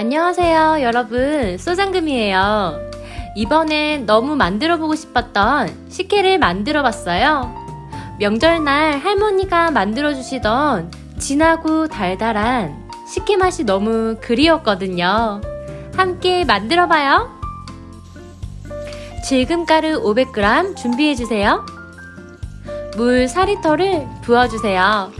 안녕하세요 여러분. 소장금이에요. 이번엔 너무 만들어 보고 싶었던 식혜를 만들어 봤어요. 명절날 할머니가 만들어 주시던 진하고 달달한 식혜 맛이 너무 그리웠거든요 함께 만들어 봐요 질금가루 500g 준비해 주세요 물 4리터를 부어주세요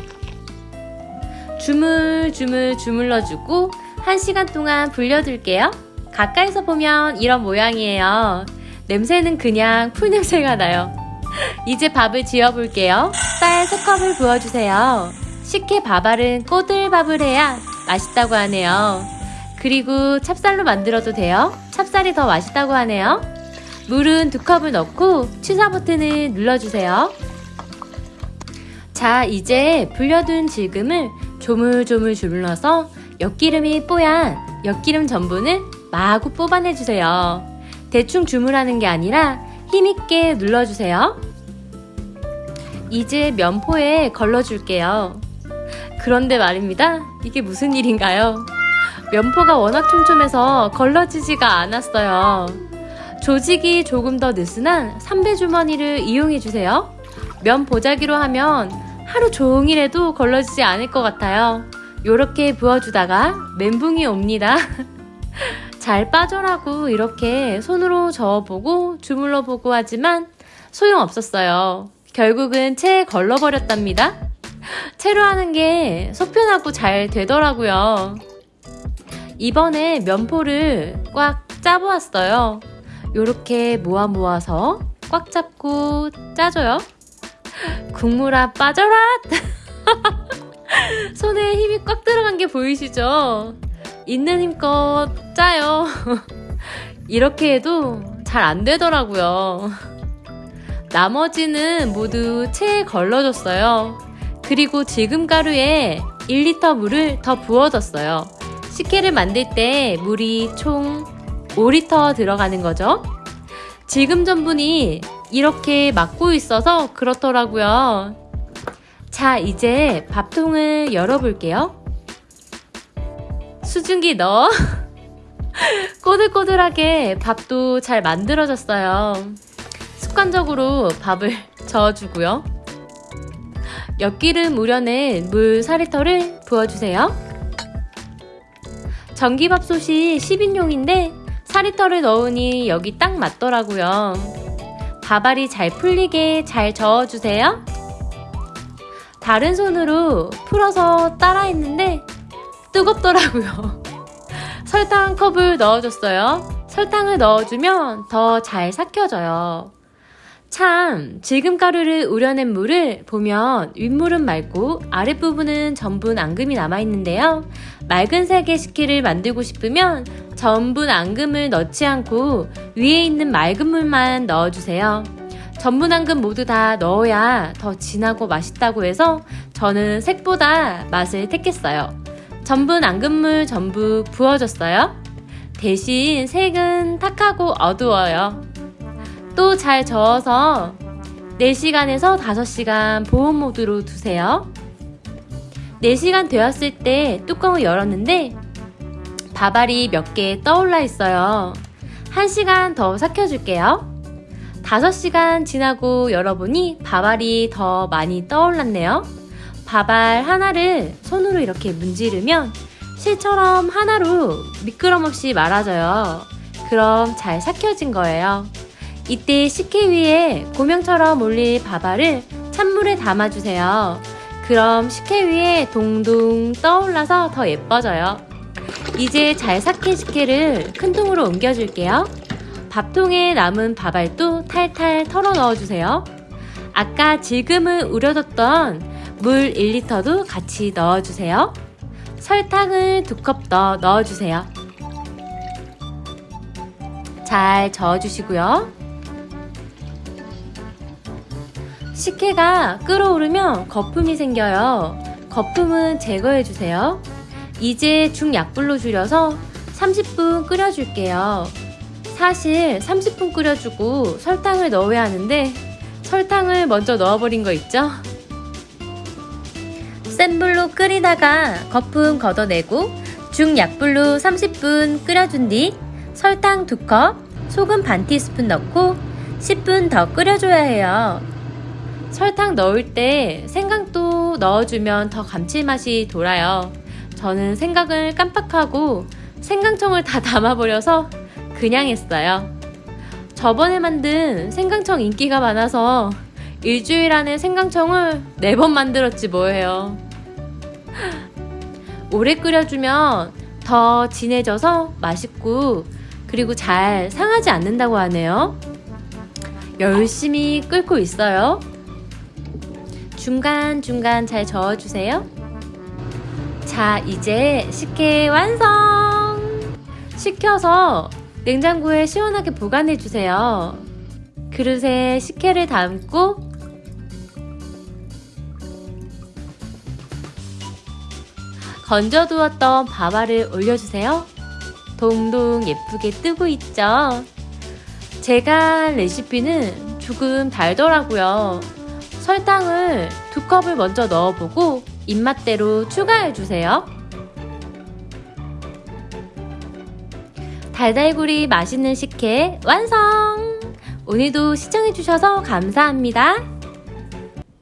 주물주물 주물러 주고 1시간 동안 불려둘게요. 가까이서 보면 이런 모양이에요. 냄새는 그냥 풀냄새가 나요. 이제 밥을 지어볼게요. 쌀 3컵을 부어주세요. 식혜 밥알은 꼬들밥을 해야 맛있다고 하네요. 그리고 찹쌀로 만들어도 돼요. 찹쌀이 더 맛있다고 하네요. 물은 2컵을 넣고 취사 버튼을 눌러주세요. 자 이제 불려둔 질금을 조물조물 주물러서 엿기름이 뽀얀 엿기름 전분을 마구 뽑아내주세요. 대충 주물하는 게 아니라 힘있게 눌러주세요. 이제 면포에 걸러줄게요. 그런데 말입니다. 이게 무슨 일인가요? 면포가 워낙 촘촘해서 걸러지지가 않았어요. 조직이 조금 더 느슨한 삼배 주머니를 이용해주세요. 면 보자기로 하면 하루 종일 해도 걸러지지 않을 것 같아요. 요렇게 부어주다가 멘붕이 옵니다. 잘 빠져라고 이렇게 손으로 저어보고 주물러보고 하지만 소용없었어요. 결국은 채에 걸러버렸답니다. 채로 하는 게 속편하고 잘 되더라고요. 이번에 면포를 꽉 짜보았어요. 요렇게 모아 모아서 꽉 잡고 짜줘요. 국물아 빠져라! 손에 힘이 꽉 들어간 게 보이시죠? 있는 힘껏 짜요. 이렇게 해도 잘 안 되더라고요. 나머지는 모두 체에 걸러졌어요. 그리고 질금가루에 1리터 물을 더 부어줬어요. 식혜를 만들 때 물이 총 5리터 들어가는 거죠. 질금 전분이 이렇게 막고 있어서 그렇더라고요. 자 이제 밥통을 열어볼게요 수증기 넣어 꼬들꼬들하게 밥도 잘 만들어졌어요 습관적으로 밥을 저어주고요 엿기름 우려낸 물 4리터를 부어주세요 전기밥솥이 10인용인데 4리터를 넣으니 여기 딱 맞더라고요 밥알이 잘 풀리게 잘 저어주세요 다른 손으로 풀어서 따라 했는데 뜨겁더라고요. 설탕 컵을 넣어줬어요. 설탕을 넣어주면 더 잘 삭혀져요. 참 질금가루를 우려낸 물을 보면 윗물은 맑고 아랫부분은 전분 앙금이 남아있는데요. 맑은 색의 식혜를 만들고 싶으면 전분 앙금을 넣지 않고 위에 있는 맑은 물만 넣어주세요. 전분황금 모두 다 넣어야 더 진하고 맛있다고 해서 저는 색보다 맛을 택했어요. 전분 앙금물 전부 부어줬어요. 대신 색은 탁하고 어두워요. 또 잘 저어서 4시간에서 5시간 보온 모드로 두세요. 4시간 되었을 때 뚜껑을 열었는데 밥알이 몇 개 떠올라 있어요. 1시간 더 삭혀줄게요. 5시간 지나고 열어보니 밥알이 더 많이 떠올랐네요. 밥알 하나를 손으로 이렇게 문지르면 실처럼 하나로 미끄럼 없이 말아져요. 그럼 잘 삭혀진 거예요. 이때 식혜 위에 고명처럼 올릴 밥알을 찬물에 담아주세요. 그럼 식혜 위에 동동 떠올라서 더 예뻐져요. 이제 잘 삭힌 식혜를 큰 통으로 옮겨줄게요. 밥통에 남은 밥알도 탈탈 털어 넣어주세요. 아까 질금을 우려뒀던 물 1리터도 같이 넣어주세요. 설탕을 두 컵 더 넣어주세요. 잘 저어주시고요. 식혜가 끓어오르면 거품이 생겨요. 거품은 제거해주세요. 이제 중약불로 줄여서 30분 끓여줄게요. 사실 30분 끓여주고 설탕을 넣어야 하는데 설탕을 먼저 넣어버린 거 있죠? 센 불로 끓이다가 거품 걷어내고 중약불로 30분 끓여준 뒤 설탕 2컵, 소금 반 티스푼 넣고 10분 더 끓여줘야 해요. 설탕 넣을 때 생강도 넣어주면 더 감칠맛이 돌아요. 저는 생강을 깜빡하고 생강청을 다 담아버려서 그냥 했어요. 저번에 만든 생강청 인기가 많아서 일주일 안에 생강청을 4번 만들었지 뭐예요. 오래 끓여주면 더 진해져서 맛있고 그리고 잘 상하지 않는다고 하네요. 열심히 끓고 있어요. 중간중간 잘 저어주세요. 자, 이제 식혜 완성! 식혀서 냉장고에 시원하게 보관해주세요. 그릇에 식혜를 담고 건져두었던 밥알을 올려주세요. 동동 예쁘게 뜨고 있죠? 제가 한 레시피는 조금 달더라고요. 설탕을 두 컵을 먼저 넣어보고 입맛대로 추가해주세요. 달달구리 맛있는 식혜 완성! 오늘도 시청해주셔서 감사합니다.